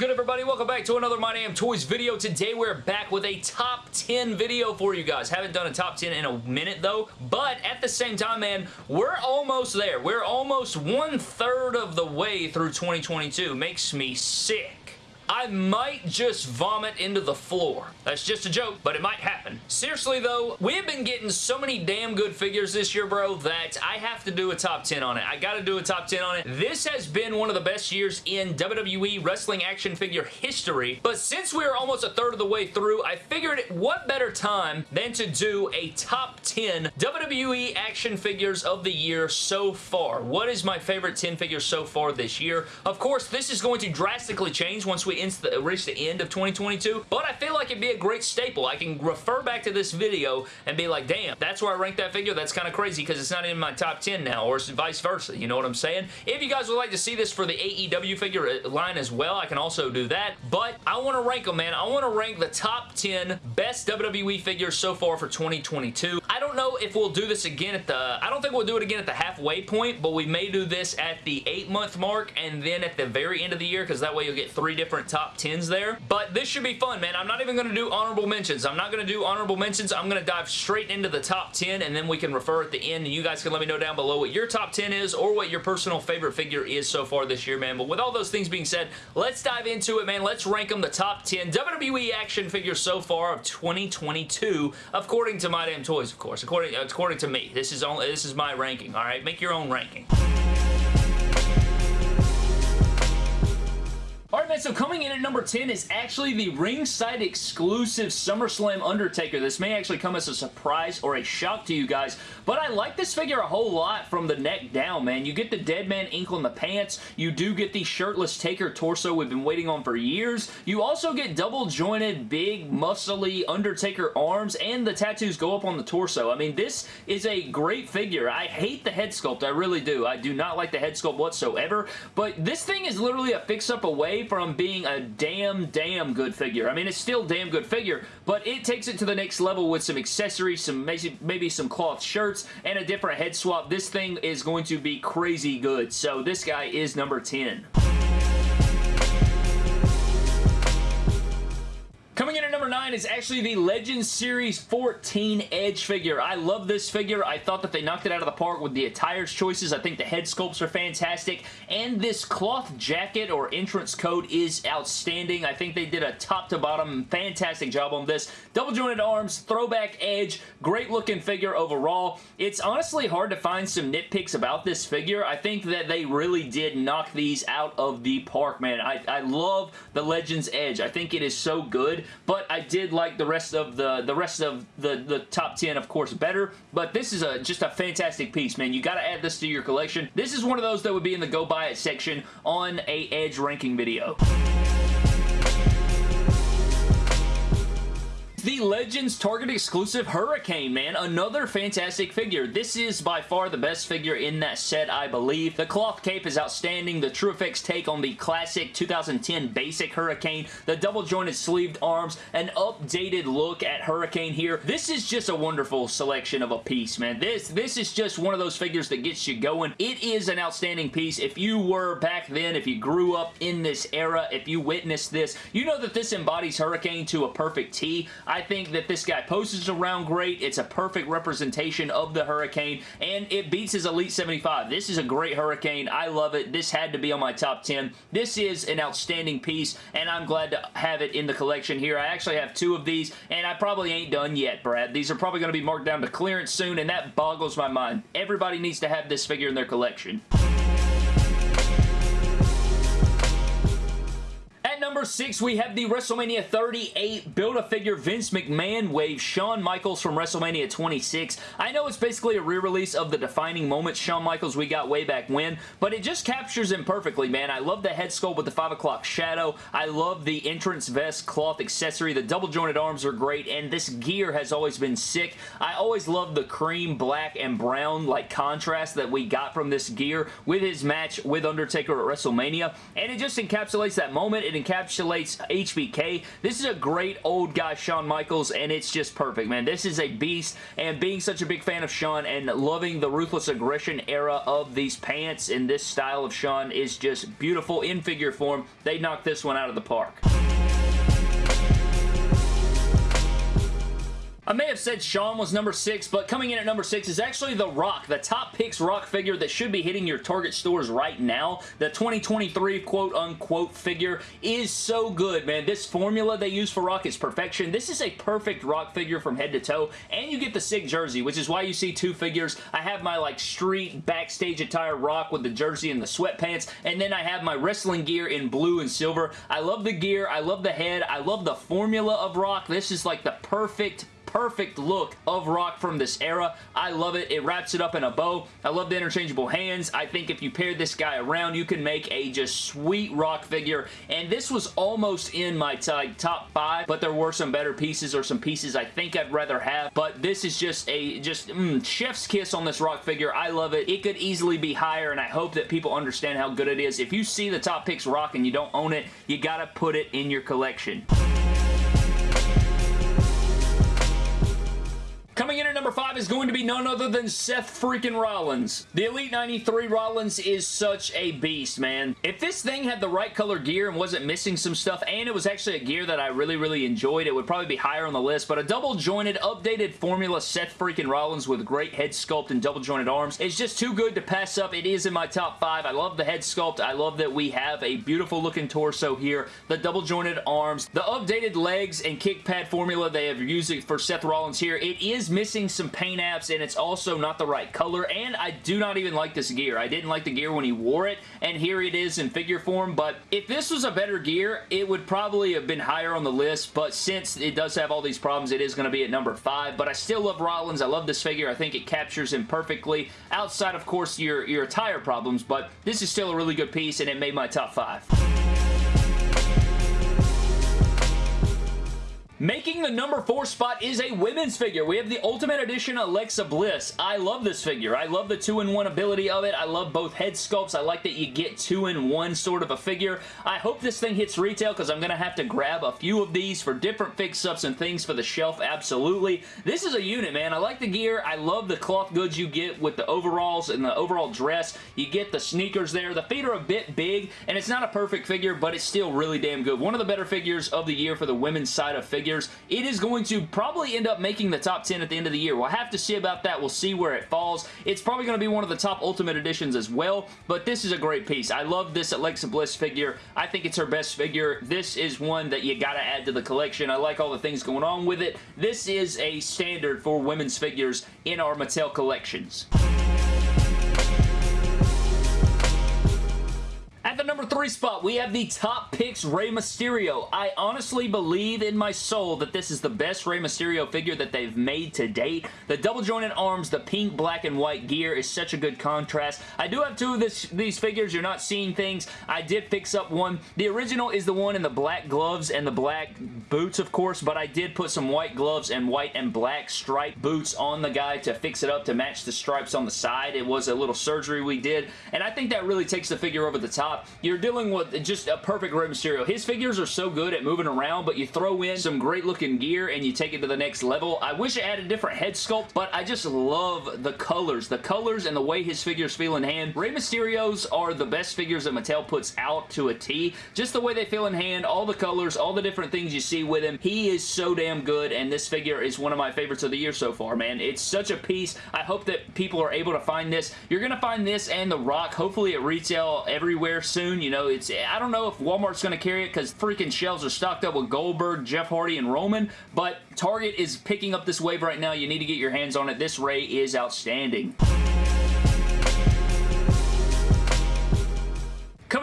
good, everybody? Welcome back to another My Damn Toys video. Today, we're back with a top 10 video for you guys. Haven't done a top 10 in a minute, though, but at the same time, man, we're almost there. We're almost one-third of the way through 2022. Makes me sick. I might just vomit into the floor. That's just a joke, but it might happen. Seriously, though, we've been getting so many damn good figures this year, bro, that I have to do a top 10 on it. I gotta do a top 10 on it. This has been one of the best years in WWE wrestling action figure history, but since we're almost a third of the way through, I figured what better time than to do a top 10 WWE action figures of the year so far. What is my favorite 10 figures so far this year? Of course, this is going to drastically change once we the, reach the end of 2022, but I feel like it'd be a great staple. I can refer back to this video and be like, damn, that's where I rank that figure. That's kind of crazy because it's not in my top 10 now, or vice versa. You know what I'm saying? If you guys would like to see this for the AEW figure uh, line as well, I can also do that, but I want to rank them, man. I want to rank the top 10 best WWE figures so far for 2022. Don't know if we'll do this again at the, I don't think we'll do it again at the halfway point, but we may do this at the eight month mark and then at the very end of the year because that way you'll get three different top 10s there. But this should be fun, man. I'm not even going to do honorable mentions. I'm not going to do honorable mentions. I'm going to dive straight into the top 10 and then we can refer at the end and you guys can let me know down below what your top 10 is or what your personal favorite figure is so far this year, man. But with all those things being said, let's dive into it, man. Let's rank them the top 10 WWE action figures so far of 2022 according to My Damn Toys, of course. According, according to me. This is, only, this is my ranking, all right? Make your own ranking. So coming in at number 10 is actually the ringside exclusive SummerSlam Undertaker. This may actually come as a surprise or a shock to you guys, but I like this figure a whole lot from the neck down, man. You get the dead man ink on the pants. You do get the shirtless Taker torso we've been waiting on for years. You also get double jointed, big, muscly Undertaker arms, and the tattoos go up on the torso. I mean, this is a great figure. I hate the head sculpt. I really do. I do not like the head sculpt whatsoever, but this thing is literally a fix-up away from being a damn, damn good figure. I mean, it's still damn good figure, but it takes it to the next level with some accessories, some maybe some cloth shirts, and a different head swap. This thing is going to be crazy good. So this guy is number 10. 9 is actually the Legends Series 14 Edge figure. I love this figure. I thought that they knocked it out of the park with the attires choices. I think the head sculpts are fantastic, and this cloth jacket or entrance coat is outstanding. I think they did a top to bottom fantastic job on this. Double jointed arms, throwback edge, great looking figure overall. It's honestly hard to find some nitpicks about this figure. I think that they really did knock these out of the park, man. I, I love the Legends Edge. I think it is so good but I did like the rest of the the rest of the the top 10 of course better but this is a just a fantastic piece man. You got to add this to your collection. This is one of those that would be in the go buy it section on a edge ranking video The Legends Target exclusive Hurricane, man. Another fantastic figure. This is by far the best figure in that set, I believe. The cloth cape is outstanding. The TrueFX take on the classic 2010 basic Hurricane. The double jointed sleeved arms. An updated look at Hurricane here. This is just a wonderful selection of a piece, man. This, this is just one of those figures that gets you going. It is an outstanding piece. If you were back then, if you grew up in this era, if you witnessed this, you know that this embodies Hurricane to a perfect T. I think that this guy poses around great. It's a perfect representation of the Hurricane, and it beats his Elite 75. This is a great Hurricane. I love it. This had to be on my top 10. This is an outstanding piece, and I'm glad to have it in the collection here. I actually have two of these, and I probably ain't done yet, Brad. These are probably going to be marked down to clearance soon, and that boggles my mind. Everybody needs to have this figure in their collection. Number 6, we have the WrestleMania 38 Build-A-Figure Vince McMahon wave Shawn Michaels from WrestleMania 26. I know it's basically a re-release of the defining moments Shawn Michaels we got way back when, but it just captures him perfectly, man. I love the head sculpt with the 5 o'clock shadow. I love the entrance vest cloth accessory. The double jointed arms are great, and this gear has always been sick. I always love the cream, black, and brown like contrast that we got from this gear with his match with Undertaker at WrestleMania, and it just encapsulates that moment. It encapsulates encapsulates HBK. This is a great old guy Shawn Michaels, and it's just perfect, man. This is a beast, and being such a big fan of Shawn and loving the Ruthless Aggression era of these pants and this style of Shawn is just beautiful in figure form. They knocked this one out of the park. I may have said Shawn was number 6, but coming in at number 6 is actually The Rock, the top picks Rock figure that should be hitting your Target stores right now. The 2023 quote-unquote figure is so good, man. This formula they use for Rock is perfection. This is a perfect Rock figure from head to toe, and you get the SIG jersey, which is why you see two figures. I have my like street backstage attire Rock with the jersey and the sweatpants, and then I have my wrestling gear in blue and silver. I love the gear. I love the head. I love the formula of Rock. This is like the perfect perfect look of Rock from this era. I love it. It wraps it up in a bow. I love the interchangeable hands. I think if you pair this guy around, you can make a just sweet Rock figure. And this was almost in my top five, but there were some better pieces or some pieces I think I'd rather have. But this is just a just mm, chef's kiss on this Rock figure. I love it. It could easily be higher, and I hope that people understand how good it is. If you see the top picks Rock and you don't own it, you gotta put it in your collection. Coming in at number 5 is going to be none other than Seth freaking Rollins. The Elite 93 Rollins is such a beast, man. If this thing had the right color gear and wasn't missing some stuff, and it was actually a gear that I really, really enjoyed, it would probably be higher on the list, but a double jointed, updated formula Seth freaking Rollins with great head sculpt and double jointed arms is just too good to pass up. It is in my top 5. I love the head sculpt. I love that we have a beautiful looking torso here, the double jointed arms, the updated legs and kick pad formula they have used for Seth Rollins here. It is missing some paint apps and it's also not the right color and I do not even like this gear. I didn't like the gear when he wore it and here it is in figure form but if this was a better gear it would probably have been higher on the list but since it does have all these problems it is going to be at number 5 but I still love Rollins. I love this figure. I think it captures him perfectly outside of course your, your attire problems but this is still a really good piece and it made my top 5. Making the number four spot is a women's figure. We have the Ultimate Edition Alexa Bliss. I love this figure. I love the two-in-one ability of it. I love both head sculpts. I like that you get two-in-one sort of a figure. I hope this thing hits retail because I'm going to have to grab a few of these for different fix-ups and things for the shelf. Absolutely. This is a unit, man. I like the gear. I love the cloth goods you get with the overalls and the overall dress. You get the sneakers there. The feet are a bit big, and it's not a perfect figure, but it's still really damn good. One of the better figures of the year for the women's side of figures figures. It is going to probably end up making the top 10 at the end of the year. We'll have to see about that. We'll see where it falls. It's probably going to be one of the top Ultimate Editions as well, but this is a great piece. I love this Alexa Bliss figure. I think it's her best figure. This is one that you got to add to the collection. I like all the things going on with it. This is a standard for women's figures in our Mattel collections. Three spot, we have the top picks Rey Mysterio. I honestly believe in my soul that this is the best Rey Mysterio figure that they've made to date. The double jointed arms, the pink, black, and white gear is such a good contrast. I do have two of this, these figures. You're not seeing things. I did fix up one. The original is the one in the black gloves and the black boots, of course, but I did put some white gloves and white and black striped boots on the guy to fix it up to match the stripes on the side. It was a little surgery we did, and I think that really takes the figure over the top you're dealing with just a perfect Rey Mysterio. His figures are so good at moving around, but you throw in some great looking gear and you take it to the next level. I wish it had a different head sculpt, but I just love the colors. The colors and the way his figures feel in hand. Rey Mysterios are the best figures that Mattel puts out to a T. Just the way they feel in hand, all the colors, all the different things you see with him. He is so damn good, and this figure is one of my favorites of the year so far, man. It's such a piece. I hope that people are able to find this. You're going to find this and The Rock, hopefully at retail everywhere soon. You know, it's I don't know if Walmart's going to carry it because freaking shelves are stocked up with Goldberg, Jeff Hardy, and Roman, but Target is picking up this wave right now. You need to get your hands on it. This Rey is outstanding.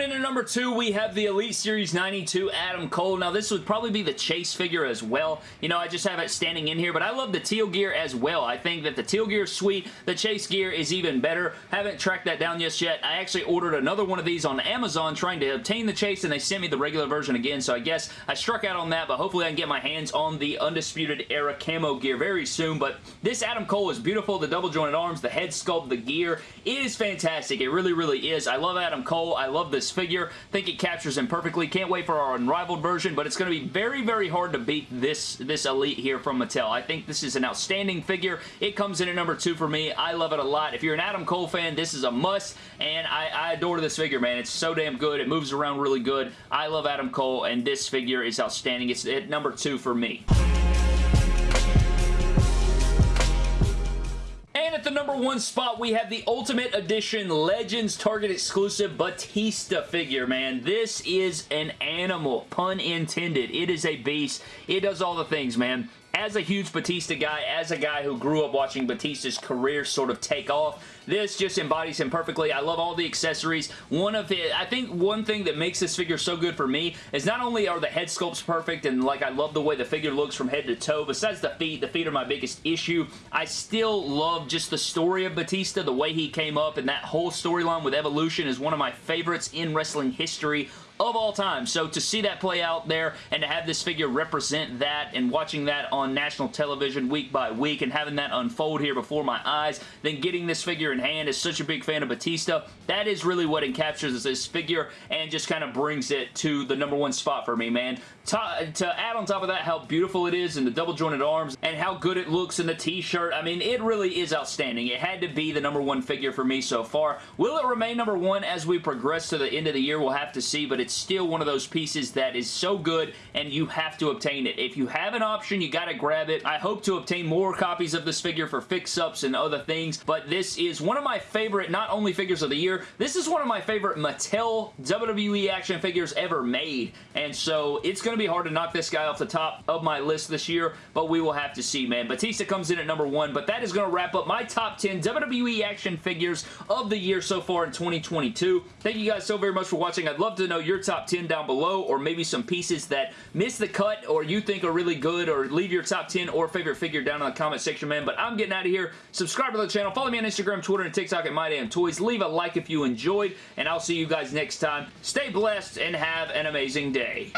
Coming in at number two, we have the Elite Series 92 Adam Cole. Now, this would probably be the chase figure as well. You know, I just have it standing in here, but I love the teal gear as well. I think that the teal gear is sweet. The chase gear is even better. Haven't tracked that down just yet. I actually ordered another one of these on Amazon trying to obtain the chase, and they sent me the regular version again, so I guess I struck out on that, but hopefully I can get my hands on the Undisputed Era camo gear very soon, but this Adam Cole is beautiful. The double jointed arms, the head sculpt, the gear. Is fantastic. It really, really is. I love Adam Cole. I love love figure. think it captures him perfectly. Can't wait for our Unrivaled version, but it's going to be very, very hard to beat this, this Elite here from Mattel. I think this is an outstanding figure. It comes in at number two for me. I love it a lot. If you're an Adam Cole fan, this is a must, and I, I adore this figure, man. It's so damn good. It moves around really good. I love Adam Cole, and this figure is outstanding. It's at number two for me. And at the number one spot, we have the Ultimate Edition Legends Target exclusive Batista figure, man. This is an animal, pun intended. It is a beast. It does all the things, man as a huge Batista guy, as a guy who grew up watching Batista's career sort of take off, this just embodies him perfectly. I love all the accessories. One of it, I think one thing that makes this figure so good for me is not only are the head sculpts perfect and like I love the way the figure looks from head to toe, besides the feet, the feet are my biggest issue, I still love just the story of Batista, the way he came up and that whole storyline with Evolution is one of my favorites in wrestling history of all time. So to see that play out there and to have this figure represent that and watching that on national television week by week and having that unfold here before my eyes, then getting this figure in hand as such a big fan of Batista, that is really what encaptures this figure and just kind of brings it to the number one spot for me, man. To, to add on top of that how beautiful it is and the double jointed arms and how good it looks in the t-shirt, I mean, it really is outstanding. It had to be the number one figure for me so far. Will it remain number one as we progress to the end of the year? We'll have to see, but it's still one of those pieces that is so good and you have to obtain it. If you have an option, you got to grab it. I hope to obtain more copies of this figure for fix-ups and other things, but this is one of my favorite, not only figures of the year, this is one of my favorite Mattel WWE action figures ever made, and so it's to be hard to knock this guy off the top of my list this year, but we will have to see, man. Batista comes in at number one, but that is to wrap up my top 10 WWE action figures of the year so far in 2022. Thank you guys so very much for watching. I'd love to know your top 10 down below, or maybe some pieces that miss the cut, or you think are really good, or leave your top 10 or favorite figure down in the comment section, man. But I'm getting out of here. Subscribe to the channel. Follow me on Instagram, Twitter, and TikTok at MyDamnToys. Leave a like if you enjoyed, and I'll see you guys next time. Stay blessed and have an amazing day.